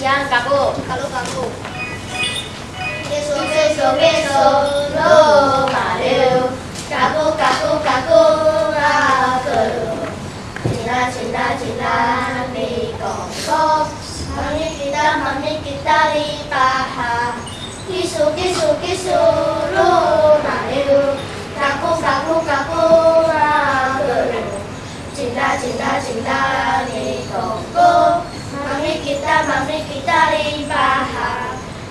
Siang kaku. Kalu kaku. Beso beso beso lo mareo. Kaku kaku kaku kaku. Cinta cinta cinta di kongkong. Mami kita mami kita di paha. Kisu kisu kisu.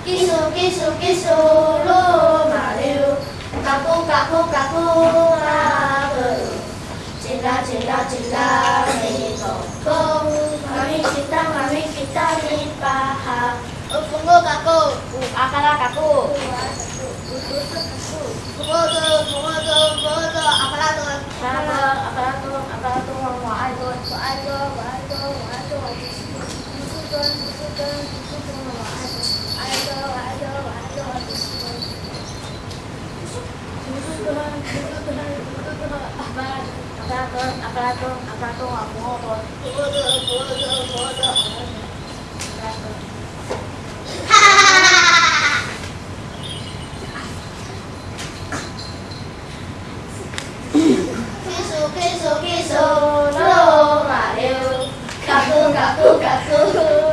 Kisu kisu kisu lu maju Kaku kaku kaku mageru Cinta cinta cinta di toko Mami kita mami kita limpahan Pungo kaku. Akala kaku? Pungo tuh, pungo tuh, pungo tuh. Apalah tuh? Akala akala tu akala tu wa tu Wa ayo, wa ayo, wa ayo. Busu tuh, busu tuh, 아프라돈 아프라돈 아프라돈 아무어돈 계속 계속 계속 로마요 가꾸 가꾸 가꾸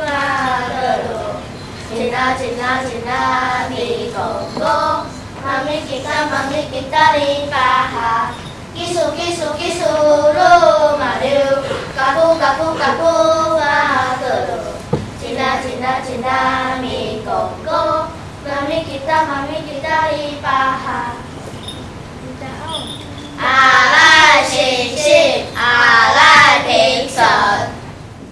마로 지나 지나 지나 미공고 맘이 기타 맘이 기타리 바하 꼬까꼬 와도 진다 진다 진다 미꼬꼬 마미 기타 마미 기타 이바하.